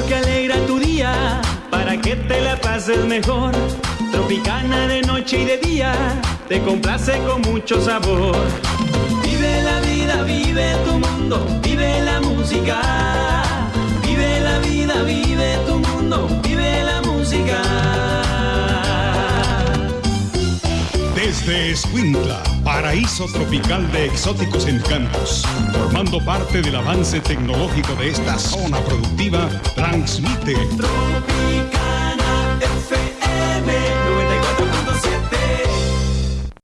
que alegra tu día, para que te la pases mejor. Tropicana de noche y de día, te complace con mucho sabor. Vive la vida, vive tu mundo, vive la música Desde Escuintla, paraíso tropical de exóticos encantos, formando parte del avance tecnológico de esta zona productiva, transmite